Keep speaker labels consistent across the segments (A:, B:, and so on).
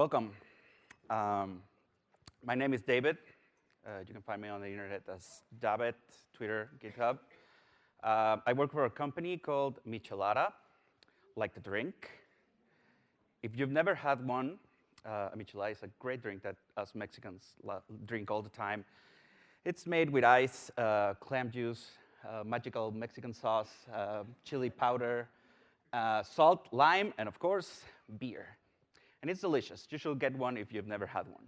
A: Welcome. Um, my name is David. Uh, you can find me on the internet as David, Twitter, GitHub. Uh, I work for a company called Michelada, like the drink. If you've never had one, uh, a michelada is a great drink that us Mexicans drink all the time. It's made with ice, uh, clam juice, uh, magical Mexican sauce, uh, chili powder, uh, salt, lime, and of course, beer. And it's delicious. You should get one if you've never had one.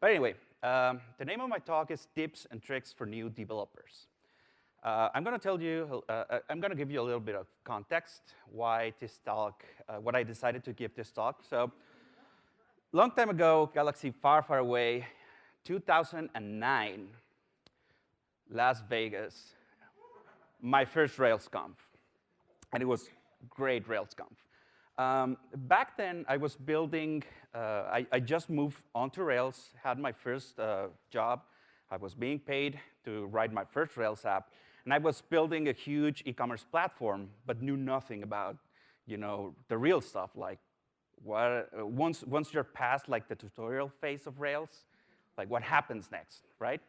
A: But anyway, um, the name of my talk is Tips and Tricks for New Developers. Uh, I'm going to tell you, uh, uh I'm going to give you a little bit of context why this talk, uh, what I decided to give this talk. So, long time ago, galaxy far, far away, 2009, Las Vegas, my first RailsConf, and it was great RailsConf. Um, back then, I was building, uh, I, I, just moved onto Rails, had my first uh, job. I was being paid to write my first Rails app, and I was building a huge e-commerce platform, but knew nothing about, you know, the real stuff, like what, once, once you're past like the tutorial phase of Rails, like what happens next, right?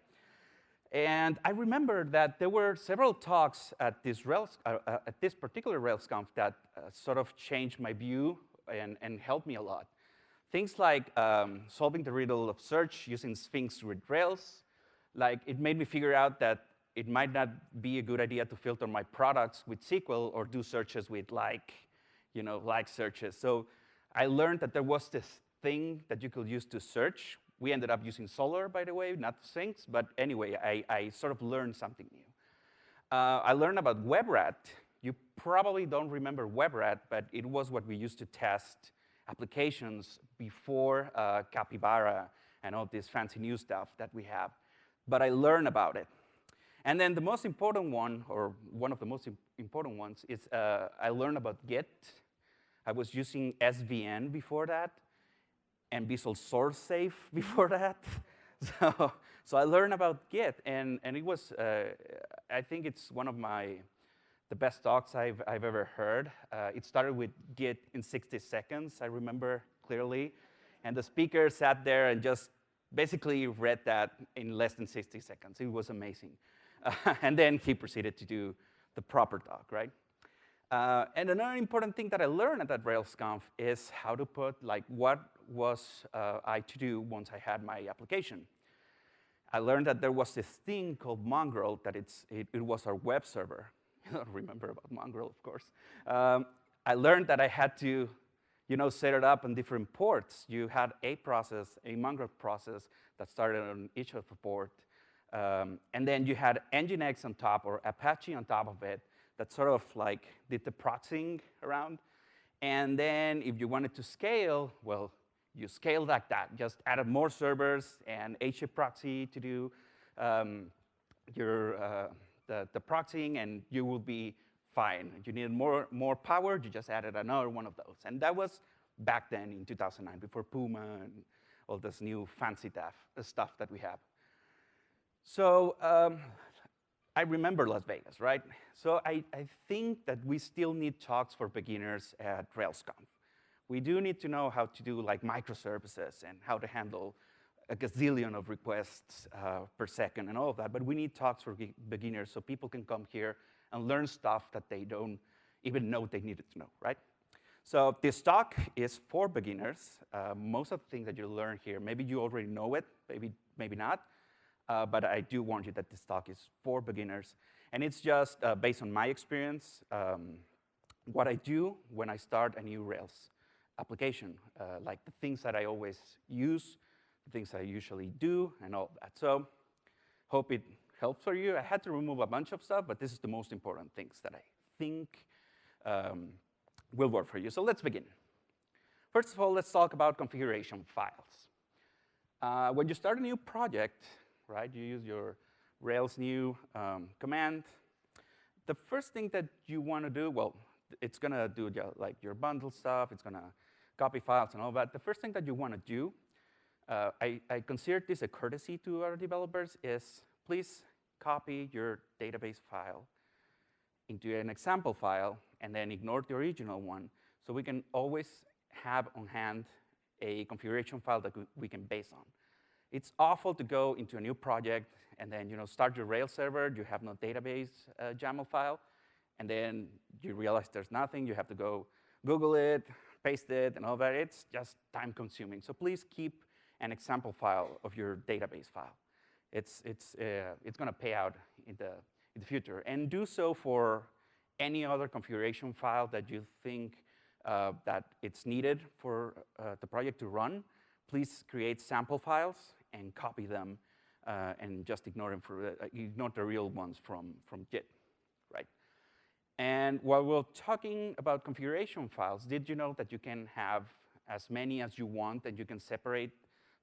A: And I remember that there were several talks at this, Rails, uh, uh, at this particular RailsConf that uh, sort of changed my view and, and helped me a lot. Things like um, solving the riddle of search using Sphinx with Rails, like it made me figure out that it might not be a good idea to filter my products with SQL or do searches with like, you know, like searches. So I learned that there was this thing that you could use to search we ended up using Solr, by the way, not Sphinx. But anyway, I, I sort of learned something new. Uh, I learned about WebRat. You probably don't remember WebRat, but it was what we used to test applications before uh, Capybara and all this fancy new stuff that we have. But I learned about it. And then the most important one, or one of the most important ones, is uh, I learned about Git. I was using SVN before that and Visual Source Safe before that. So, so I learned about Git, and, and it was, uh, I think it's one of my, the best talks I've, I've ever heard. Uh, it started with Git in 60 seconds, I remember clearly. And the speaker sat there and just basically read that in less than 60 seconds. It was amazing. Uh, and then he proceeded to do the proper talk, right? Uh, and another important thing that I learned at that RailsConf is how to put, like, what was uh, I to do once I had my application. I learned that there was this thing called Mongrel, that it's, it, it was our web server. You don't remember about Mongrel, of course. Um, I learned that I had to you know, set it up on different ports. You had a process, a Mongrel process that started on each of the port. Um, and then you had Nginx on top or Apache on top of it that sort of like did the proxying around. And then if you wanted to scale, well, you scale like that. Just added more servers and HA proxy to do um, your, uh, the, the proxying, and you will be fine. You needed more, more power, you just added another one of those. And that was back then in 2009, before Puma and all this new fancy stuff, stuff that we have. So um, I remember Las Vegas, right? So I, I think that we still need talks for beginners at RailsConf. We do need to know how to do like microservices and how to handle a gazillion of requests uh, per second and all of that, but we need talks for beginners so people can come here and learn stuff that they don't even know they needed to know, right? So this talk is for beginners. Uh, most of the things that you learn here, maybe you already know it, maybe, maybe not, uh, but I do warn you that this talk is for beginners. And it's just uh, based on my experience, um, what I do when I start a new Rails application, uh, like the things that I always use, the things I usually do, and all that. So hope it helps for you. I had to remove a bunch of stuff, but this is the most important things that I think um, will work for you. So let's begin. First of all, let's talk about configuration files. Uh, when you start a new project, right, you use your Rails new um, command. The first thing that you want to do, well, it's going to do like your bundle stuff. It's going to copy files and all that, the first thing that you want to do, uh, I, I consider this a courtesy to our developers, is please copy your database file into an example file and then ignore the original one so we can always have on hand a configuration file that we can base on. It's awful to go into a new project and then you know, start your Rails server, you have no database uh, YAML file, and then you realize there's nothing, you have to go Google it, paste it, and all that. It's just time consuming. So please keep an example file of your database file. It's, it's, uh, it's going to pay out in the, in the future. And do so for any other configuration file that you think uh, that it's needed for uh, the project to run. Please create sample files and copy them uh, and just ignore them for, uh, ignore the real ones from, from Git, right? And while we're talking about configuration files, did you know that you can have as many as you want and you can separate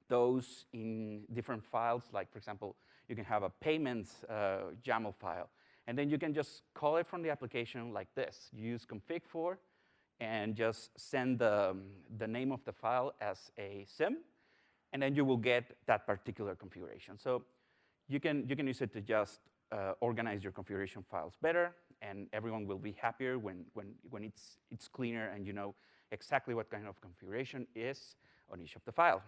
A: those in different files? Like, for example, you can have a payments uh, YAML file. And then you can just call it from the application like this. You use config for and just send the, the name of the file as a sim, and then you will get that particular configuration. So you can, you can use it to just uh, organize your configuration files better, and everyone will be happier when, when, when it's, it's cleaner and you know exactly what kind of configuration is on each of the file.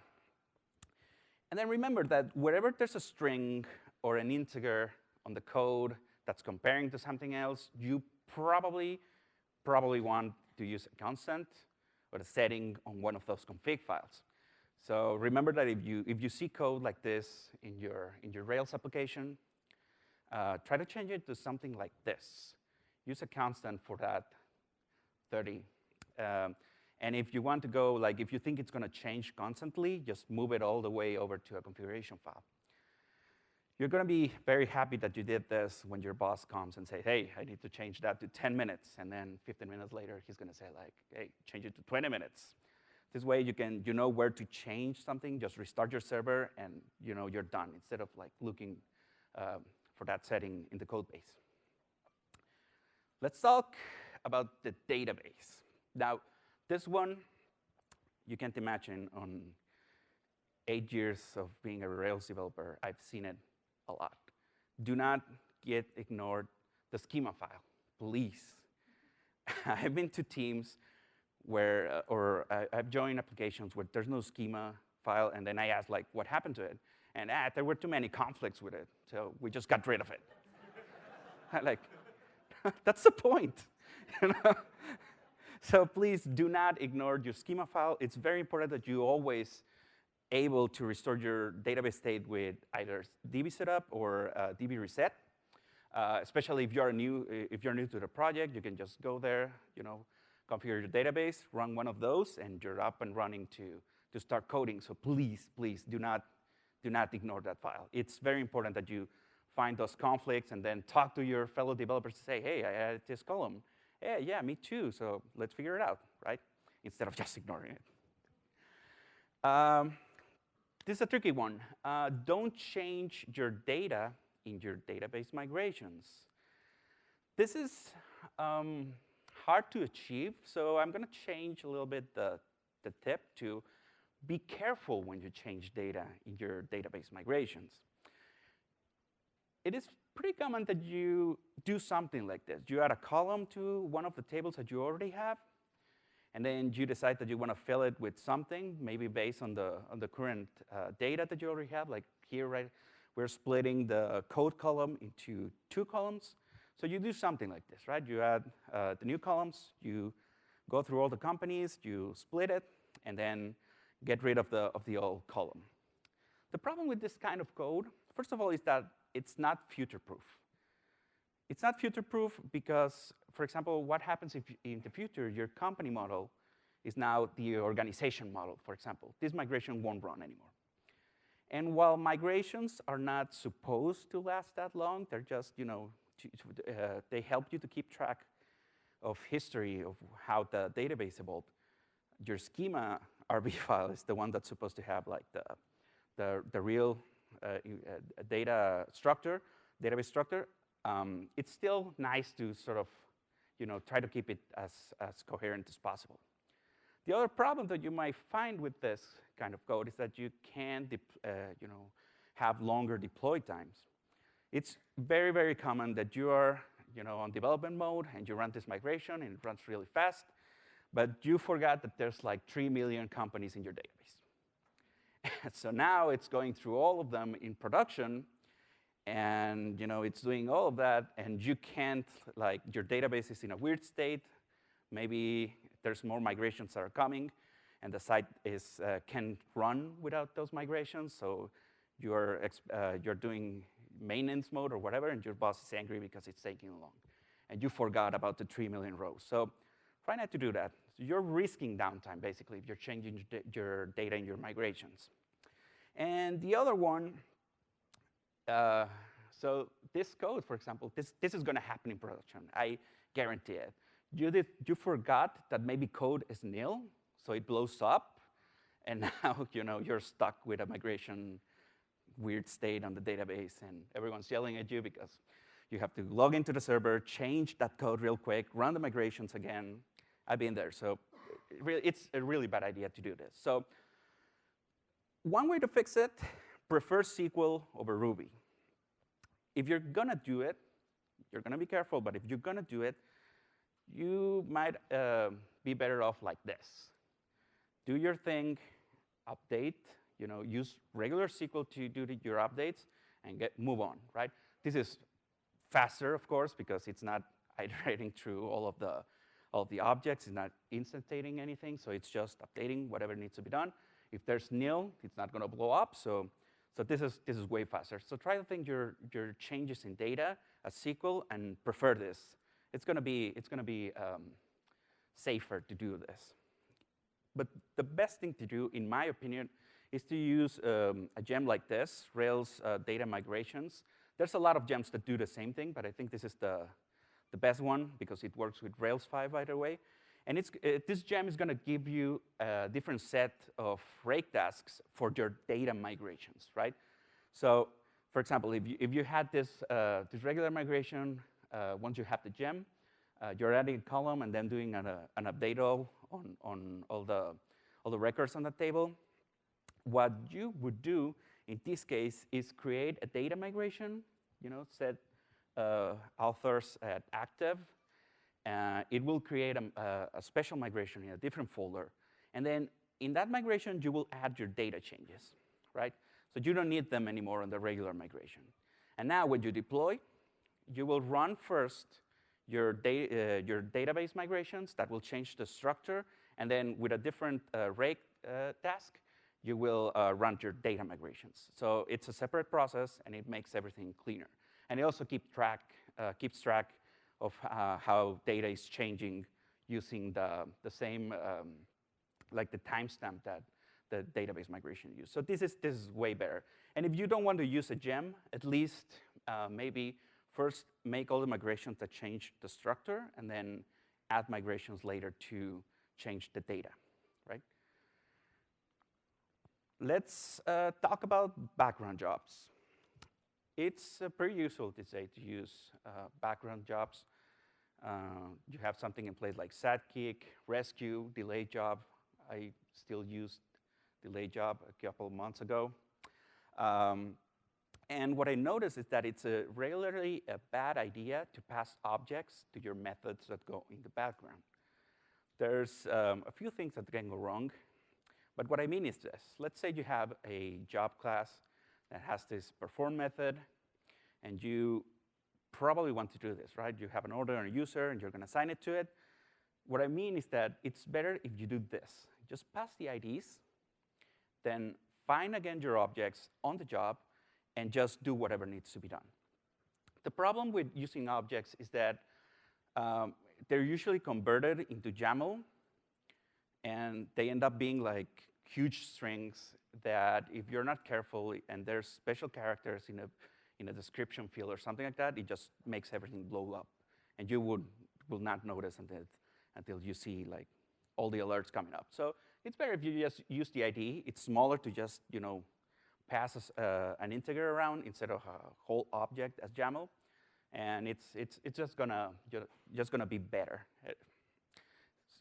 A: And then remember that wherever there's a string or an integer on the code that's comparing to something else, you probably, probably want to use a constant or a setting on one of those config files. So remember that if you, if you see code like this in your, in your Rails application, uh, try to change it to something like this. Use a constant for that 30. Um, and if you want to go, like if you think it's going to change constantly, just move it all the way over to a configuration file. You're going to be very happy that you did this when your boss comes and say, hey, I need to change that to 10 minutes. And then 15 minutes later, he's going to say, like, hey, change it to 20 minutes. This way, you can you know where to change something. Just restart your server, and you know you're done instead of like looking um, for that setting in the code base. Let's talk about the database. Now, this one, you can't imagine on eight years of being a Rails developer, I've seen it a lot. Do not get ignored the schema file, please. I've been to teams where, uh, or uh, I've joined applications where there's no schema file, and then I ask, like, what happened to it? And ah, there were too many conflicts with it, so we just got rid of it. like, that's the point. So please do not ignore your schema file. It's very important that you always able to restore your database state with either DB setup or uh, DB reset. Uh, especially if you're new, if you're new to the project, you can just go there, you know, configure your database, run one of those, and you're up and running to, to start coding. So please, please do not, do not ignore that file. It's very important that you find those conflicts and then talk to your fellow developers to say, hey, I added this column. Yeah, yeah, me too, so let's figure it out, right? Instead of just ignoring it. Um, this is a tricky one. Uh, don't change your data in your database migrations. This is um, hard to achieve, so I'm going to change a little bit the, the tip to be careful when you change data in your database migrations. It is pretty common that you do something like this. You add a column to one of the tables that you already have, and then you decide that you want to fill it with something, maybe based on the, on the current uh, data that you already have. Like here, right, we're splitting the code column into two columns. So you do something like this, right? You add uh, the new columns, you go through all the companies, you split it, and then get rid of the, of the old column. The problem with this kind of code, first of all, is that it's not future-proof. It's not future-proof because, for example, what happens if in the future your company model is now the organization model, for example. This migration won't run anymore. And while migrations are not supposed to last that long, they're just, you know, uh, they help you to keep track of history of how the database evolved. Your schema RB file is the one that's supposed to have like the, the, the real uh, uh, data structure, database structure, um, it's still nice to sort of you know, try to keep it as, as coherent as possible. The other problem that you might find with this kind of code is that you can uh, you know, have longer deploy times. It's very, very common that you are you know, on development mode and you run this migration and it runs really fast. but you forgot that there's like 3 million companies in your database. so now it's going through all of them in production, and you know it's doing all of that, and you can't, like, your database is in a weird state. Maybe there's more migrations that are coming, and the site is, uh, can run without those migrations, so you're, uh, you're doing maintenance mode or whatever, and your boss is angry because it's taking long. And you forgot about the 3 million rows. So try not to do that. So you're risking downtime, basically, if you're changing your data in your migrations. And the other one, uh, so this code, for example, this, this is going to happen in production. I guarantee it. You, did, you forgot that maybe code is nil, so it blows up, and now you know, you're stuck with a migration weird state on the database, and everyone's yelling at you because you have to log into the server, change that code real quick, run the migrations again. I've been there, so it's a really bad idea to do this. So one way to fix it, prefer SQL over Ruby. If you're gonna do it, you're gonna be careful, but if you're gonna do it, you might uh, be better off like this. Do your thing, update, you know, use regular SQL to do the, your updates and get move on, right? This is faster, of course, because it's not iterating through all of the all of the objects, it's not instantating anything, so it's just updating whatever needs to be done. If there's nil, it's not going to blow up, so so this is this is way faster. So try to think your your changes in data as SQL and prefer this. It's going to be it's to be um, safer to do this. But the best thing to do, in my opinion, is to use um, a gem like this, Rails uh, data migrations. There's a lot of gems that do the same thing, but I think this is the, the best one because it works with Rails 5, by the way. And it's, uh, this gem is going to give you a different set of rake tasks for your data migrations, right? So, for example, if you, if you had this, uh, this regular migration, uh, once you have the gem, uh, you're adding a column and then doing an, uh, an update all on, on all, the, all the records on the table. What you would do in this case is create a data migration, you know, set uh, authors at active. Uh, it will create a, a, special migration in a different folder. And then in that migration, you will add your data changes, right? So you don't need them anymore on the regular migration. And now when you deploy, you will run first your, da uh, your database migrations that will change the structure. And then with a different uh, rake uh, task, you will uh, run your data migrations. So it's a separate process, and it makes everything cleaner. And it also keep track, uh, keeps track of uh, how data is changing using the, the same, um, like the timestamp that the database migration used. So this is, this is way better. And if you don't want to use a gem, at least uh, maybe first make all the migrations that change the structure, and then add migrations later to change the data, right? Let's uh, talk about background jobs. It's uh, pretty useful to say to use uh, background jobs. Uh, you have something in place like Sidekiq, Resque, delay job. I still used delay job a couple of months ago. Um, and what I noticed is that it's a regularly a bad idea to pass objects to your methods that go in the background. There's um, a few things that can go wrong. But what I mean is this. Let's say you have a job class that has this perform method, and you probably want to do this, right? You have an order and a user, and you're going to assign it to it. What I mean is that it's better if you do this. Just pass the IDs, then find again your objects on the job, and just do whatever needs to be done. The problem with using objects is that um, they're usually converted into YAML, and they end up being like huge strings that if you're not careful and there's special characters in a, in a description field or something like that, it just makes everything blow up. And you would, will not notice until, until you see like all the alerts coming up. So it's better if you just use the ID. It's smaller to just you know pass uh, an integer around instead of a whole object as YAML. And it's, it's, it's just gonna just gonna be better.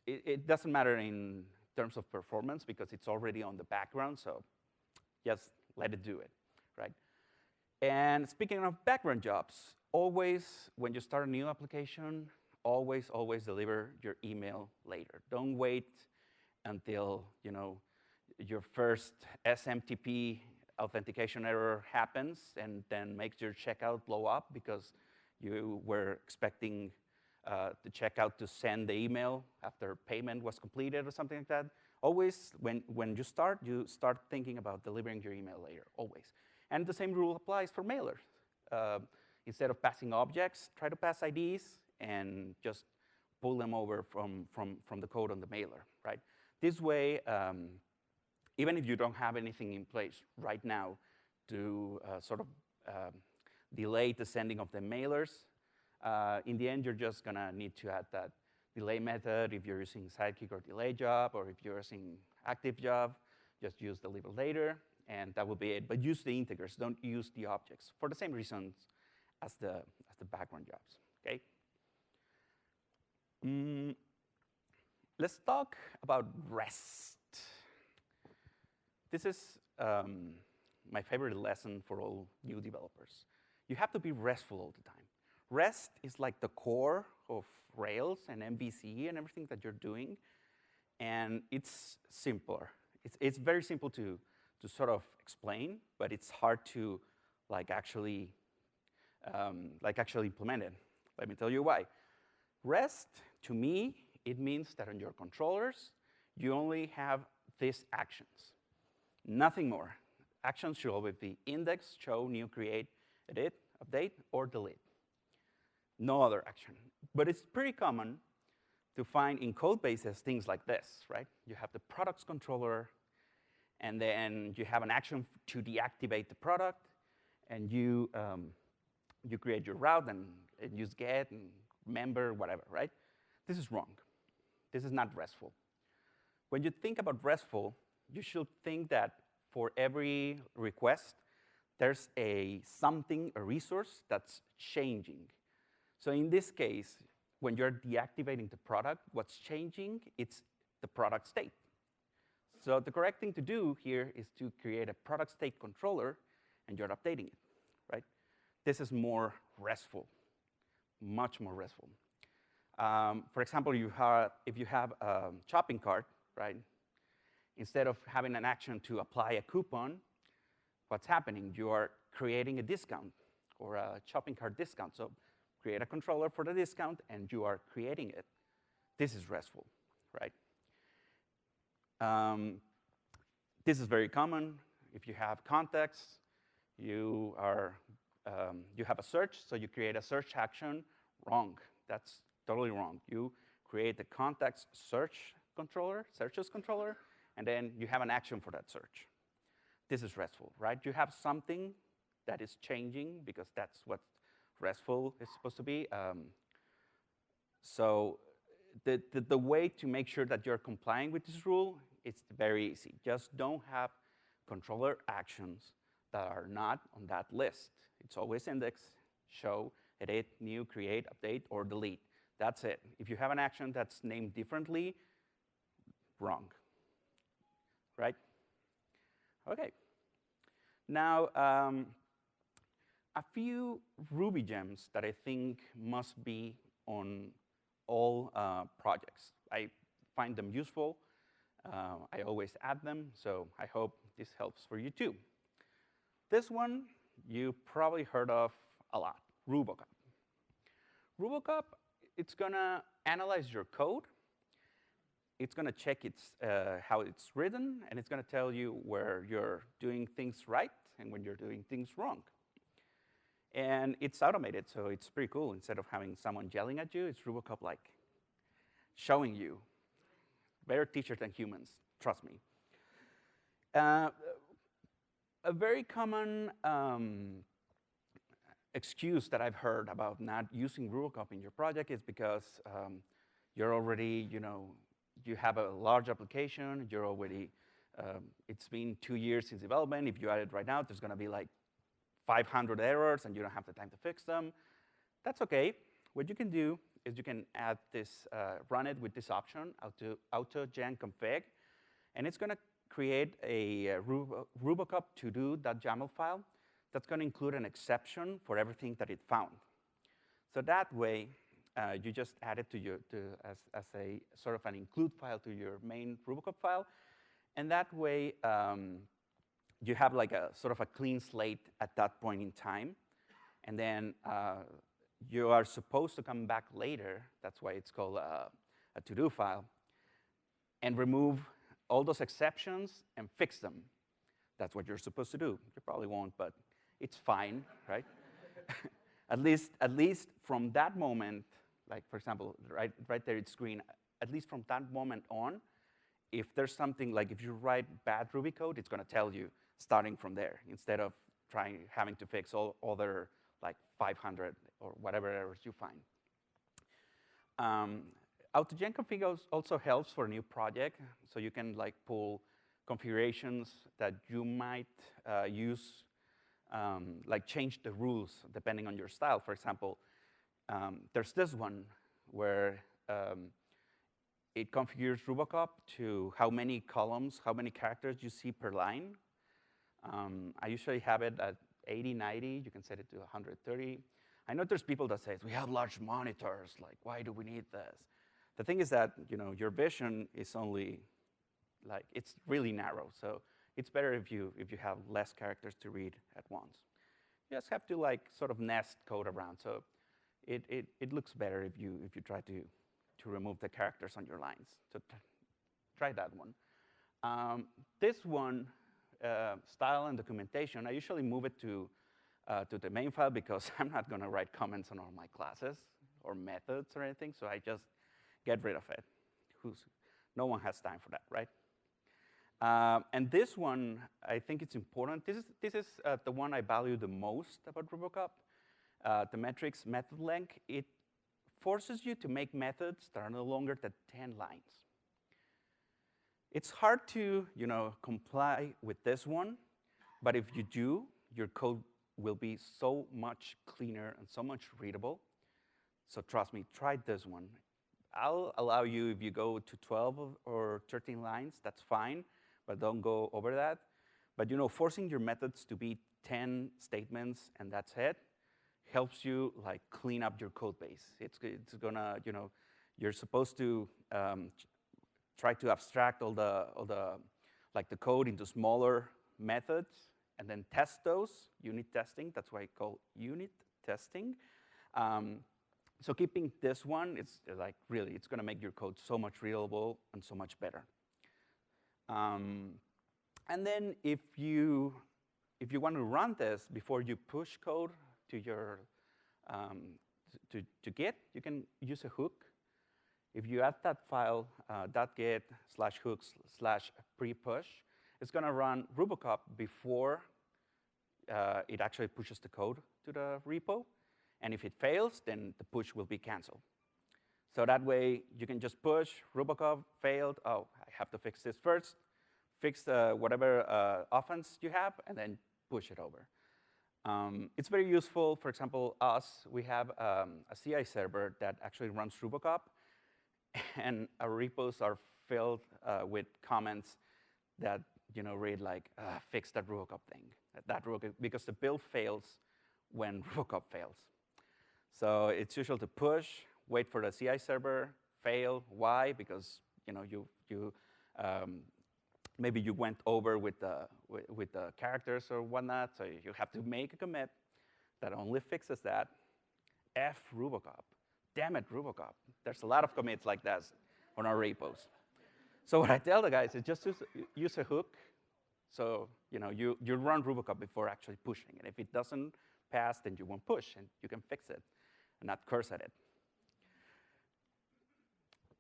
A: It, it doesn't matter in terms of performance because it's already on the background, so just let it do it, right? And speaking of background jobs, always when you start a new application, always, always deliver your email later. Don't wait until you know your first SMTP authentication error happens and then makes your checkout blow up because you were expecting uh, the checkout to send the email after payment was completed or something like that. Always, when, when you start, you start thinking about delivering your email later, always. And the same rule applies for mailers. Uh, instead of passing objects, try to pass IDs and just pull them over from, from, from the code on the mailer, right? This way, um, even if you don't have anything in place right now to uh, sort of um, delay the sending of the mailers, uh, in the end, you're just gonna need to add that delay method if you're using Sidekiq or delay job, or if you're using active job, just use deliver later, and that will be it. But use the integers, don't use the objects, for the same reasons as the, as the background jobs, okay? Mm, let's talk about REST. This is um, my favorite lesson for all new developers. You have to be RESTful all the time. REST is like the core of Rails and MVC and everything that you're doing, and it's simpler. It's, it's very simple to, to sort of explain, but it's hard to like actually, um, like actually implement it. Let me tell you why. REST, to me, it means that on your controllers, you only have these actions, nothing more. Actions should always be index, show, new, create, edit, update, or delete no other action. But it's pretty common to find in code bases things like this, right? You have the products controller, and then you have an action to deactivate the product, and you, um, you create your route and, and use get and member, whatever, right? This is wrong. This is not RESTful. When you think about RESTful, you should think that for every request, there's a something, a resource that's changing. So in this case, when you're deactivating the product, what's changing? It's the product state. So the correct thing to do here is to create a product state controller, and you're updating it, right? This is more RESTful, much more RESTful. Um, for example, you have, if you have a shopping cart, right? Instead of having an action to apply a coupon, what's happening? You are creating a discount or a shopping cart discount. So create a controller for the discount, and you are creating it. This is RESTful, right? Um, this is very common. If you have context, you, are, um, you have a search, so you create a search action. Wrong. That's totally wrong. You create the context search controller, searches controller, and then you have an action for that search. This is RESTful, right? You have something that is changing because that's what RESTful is supposed to be. Um, so the, the, the, way to make sure that you're complying with this rule, it's very easy. Just don't have controller actions that are not on that list. It's always index, show, edit, new, create, update, or delete. That's it. If you have an action that's named differently, wrong, right? Okay. Now, um, a few Ruby gems that I think must be on all uh, projects. I find them useful. Uh, I always add them, so I hope this helps for you too. This one you probably heard of a lot, Rubocop. Rubocop, it's gonna analyze your code. It's gonna check its, uh, how it's written, and it's gonna tell you where you're doing things right and when you're doing things wrong. And it's automated, so it's pretty cool. Instead of having someone yelling at you, it's Rubocop like showing you. Better teachers than humans, trust me. Uh, a very common um, excuse that I've heard about not using Rubocop in your project is because um, you're already, you know, you have a large application, you're already, um, it's been two years since development. If you add it right now, there's going to be like 500 errors and you don't have the time to fix them. That's OK. What you can do is you can add this, uh, run it with this option, auto, auto gen config, and it's going to create a uh, Rubocop to-do.yaml file that's going to include an exception for everything that it found. So that way, uh, you just add it to your, to, as, as a sort of an include file to your main Rubocop file. And that way, um, you have like a sort of a clean slate at that point in time. And then uh, you are supposed to come back later, that's why it's called a, a to-do file, and remove all those exceptions and fix them. That's what you're supposed to do. You probably won't, but it's fine, right? at, least, at least from that moment, like for example, right, right there it's green, at least from that moment on, if there's something like if you write bad Ruby code, it's going to tell you starting from there instead of trying having to fix all other like 500 or whatever errors you find. Um, AutoGen config also helps for a new project, so you can like pull configurations that you might uh, use, um, like change the rules depending on your style. For example, um, there's this one where um, it configures Rubocop to how many columns, how many characters you see per line. Um, I usually have it at 80, 90. You can set it to 130. I know there's people that say, we have large monitors. Like, why do we need this? The thing is that, you know, your vision is only, like, it's really narrow. So it's better if you, if you have less characters to read at once. You just have to, like, sort of nest code around. So it, it, it looks better if you, if you try to, to remove the characters on your lines. So try that one. Um, this one, uh, style and documentation, I usually move it to, uh, to the main file because I'm not going to write comments on all my classes or methods or anything, so I just get rid of it. Who's, no one has time for that, right? Uh, and this one, I think it's important. This is, this is uh, the one I value the most about Rubocop. Uh, the metrics method length, it forces you to make methods that are no longer than 10 lines. It's hard to you know, comply with this one, but if you do, your code will be so much cleaner and so much readable. So trust me, try this one. I'll allow you, if you go to 12 or 13 lines, that's fine, but don't go over that. But you know, forcing your methods to be 10 statements and that's it, helps you like clean up your code base. It's, it's gonna, you know, you're supposed to um, try to abstract all the, all the, like the code into smaller methods and then test those, unit testing, that's why I call unit testing. Um, so keeping this one, it's like really, it's gonna make your code so much readable and so much better. Um, and then if you, if you want to run this before you push code to your um, to, to Git, you can use a hook. If you add that file, uh, .git slash hooks slash pre-push, it's going to run Rubocop before uh, it actually pushes the code to the repo. And if it fails, then the push will be canceled. So that way, you can just push, Rubocop failed, oh, I have to fix this first, fix uh, whatever uh, offense you have, and then push it over. Um, it's very useful, for example, us, we have um, a CI server that actually runs Rubocop, and our repos are filled uh, with comments that you know read like, uh, fix that Rubocop thing, that Rubocop, because the build fails when Rubocop fails. So it's usual to push, wait for the CI server, fail. Why? Because you know you you um, maybe you went over with the, with, with, the characters or whatnot, so you have to make a commit that only fixes that. F Rubocop. Damn it, Rubocop. There's a lot of commits like that on our repos. So what I tell the guys is just use, use a hook. So you know you, you run Rubocop before actually pushing. And if it doesn't pass, then you won't push, and you can fix it and not curse at it.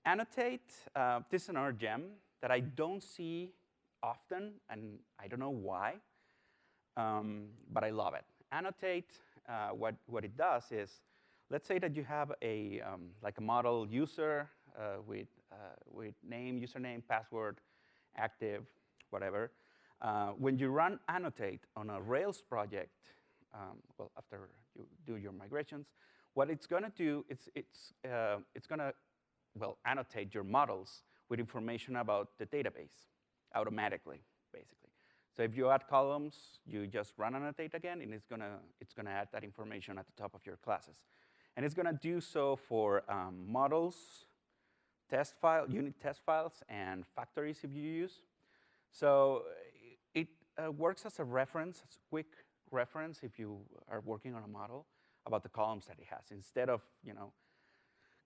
A: Annotate, uh, this is another gem that I don't see often, and I don't know why, um, but I love it. Annotate, uh, what, what it does is, let's say that you have a, um, like a model user uh, with, uh, with name, username, password, active, whatever. Uh, when you run annotate on a Rails project, um, well, after you do your migrations, what it's going to do, it's, it's, uh, it's going to, well, annotate your models with information about the database automatically, basically. So if you add columns, you just run annotate again, and it's gonna, it's gonna add that information at the top of your classes. And it's going to do so for um, models, test file, unit test files, and factories if you use. So it uh, works as a reference, as a quick reference if you are working on a model about the columns that it has. Instead of you know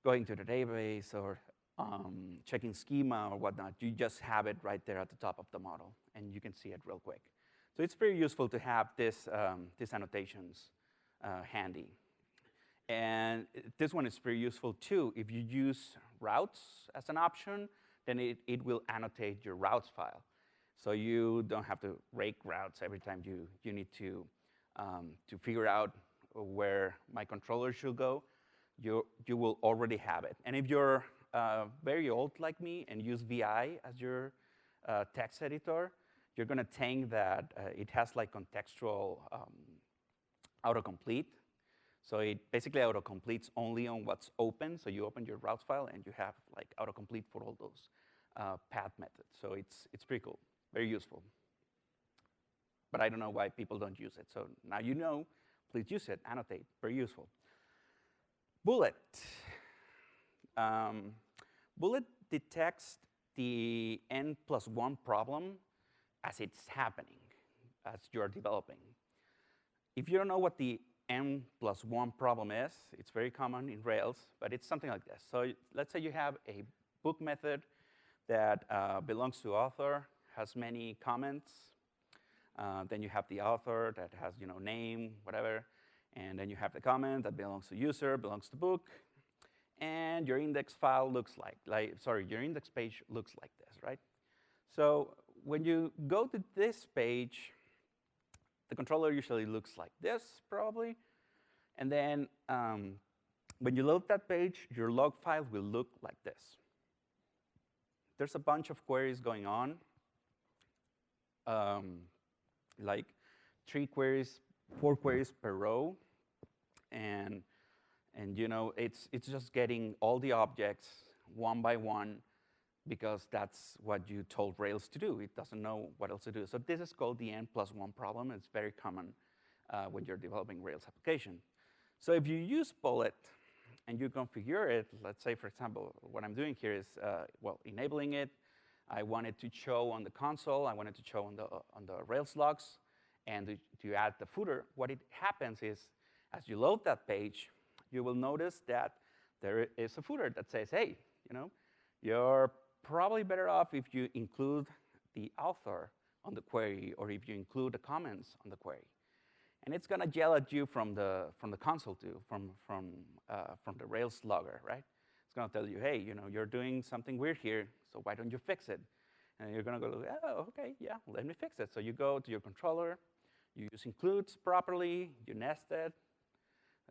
A: going to the database or um, checking schema or whatnot, you just have it right there at the top of the model, and you can see it real quick. So it's very useful to have this, um, these annotations uh, handy. And this one is very useful too. If you use routes as an option, then it, it will annotate your routes file. So you don't have to rake routes every time you, you need to, um, to figure out where my controller should go. You, you will already have it. And if you're uh, very old like me and use VI as your uh, text editor, you're going to think that uh, it has like contextual um, autocomplete. So it basically autocompletes only on what's open. So you open your routes file and you have like autocomplete for all those uh, path methods. So it's, it's pretty cool, very useful. But I don't know why people don't use it. So now you know, please use it, annotate, very useful. Bullet. Um, Bullet detects the n plus one problem as it's happening, as you're developing. If you don't know what the n plus one problem is, it's very common in Rails, but it's something like this. So let's say you have a book method that uh, belongs to author, has many comments. Uh, then you have the author that has you know name, whatever. And then you have the comment that belongs to user, belongs to book. And your index file looks like, like, sorry, your index page looks like this, right? So when you go to this page, the controller usually looks like this, probably. And then um, when you load that page, your log file will look like this. There's a bunch of queries going on, um, like three queries, four queries per row. And, and you know, it's, it's just getting all the objects one by one because that's what you told Rails to do. It doesn't know what else to do. So this is called the n plus one problem. It's very common uh, when you're developing Rails application. So if you use Bullet and you configure it, let's say, for example, what I'm doing here is, uh, well, enabling it. I want it to show on the console. I want it to show on the, on the Rails logs. And to add the footer, what it happens is, as you load that page, you will notice that there is a footer that says, hey, you know, your probably better off if you include the author on the query or if you include the comments on the query. And it's going to yell at you from the, from the console too, from, from, uh, from the Rails logger, right? It's going to tell you, hey, you know, you're doing something weird here, so why don't you fix it? And you're going to go, oh, okay, yeah, let me fix it. So you go to your controller, you use includes properly, you nest it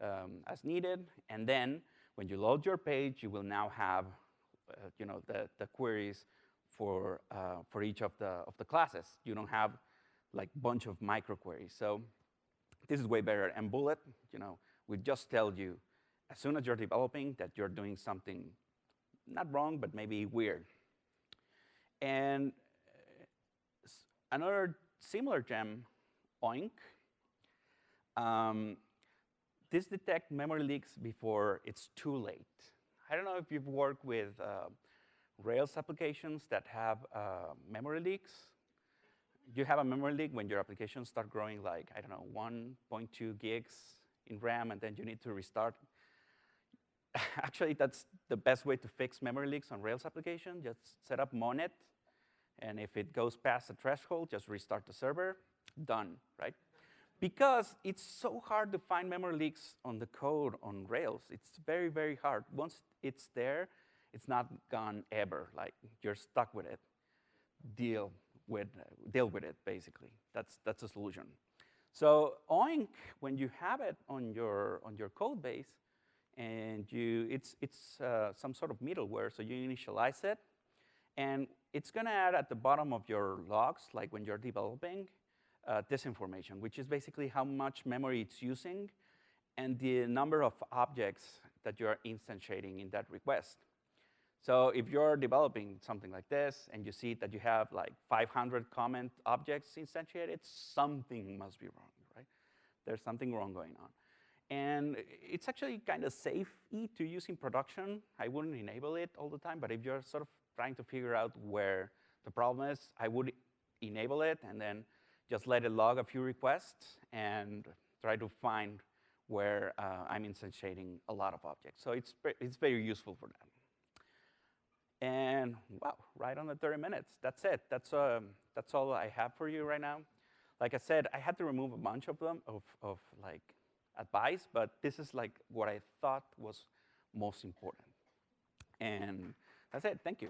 A: um, as needed, and then when you load your page, you will now have you know, the, the queries for, uh, for each of the, of the classes. You don't have like bunch of micro queries. So this is way better. And Bullet, you know, we just tell you as soon as you're developing that you're doing something not wrong, but maybe weird. And uh, another similar gem, Oink, um, this detects memory leaks before it's too late. I don't know if you've worked with uh, Rails applications that have uh, memory leaks. You have a memory leak when your applications start growing like, I don't know, 1.2 gigs in RAM, and then you need to restart. Actually, that's the best way to fix memory leaks on Rails application. Just set up Monit, and if it goes past the threshold, just restart the server. Done, right? Because it's so hard to find memory leaks on the code on Rails. It's very, very hard. Once it's there, it's not gone ever. Like you're stuck with it. Deal with deal with it basically. That's that's the solution. So Oink, when you have it on your on your code base, and you it's it's uh, some sort of middleware. So you initialize it, and it's gonna add at the bottom of your logs, like when you're developing, uh, this information, which is basically how much memory it's using and the number of objects that you're instantiating in that request. So if you're developing something like this and you see that you have like 500 comment objects instantiated, something must be wrong, right? There's something wrong going on. And it's actually kind of safe to use in production. I wouldn't enable it all the time, but if you're sort of trying to figure out where the problem is, I would enable it and then just let it log a few requests and try to find where uh, I'm instantiating a lot of objects. So it's, it's very useful for that. And wow, right on the 30 minutes. That's it. That's, um, that's all I have for you right now. Like I said, I had to remove a bunch of them, of, of like advice, but this is like what I thought was most important. And that's it. Thank you.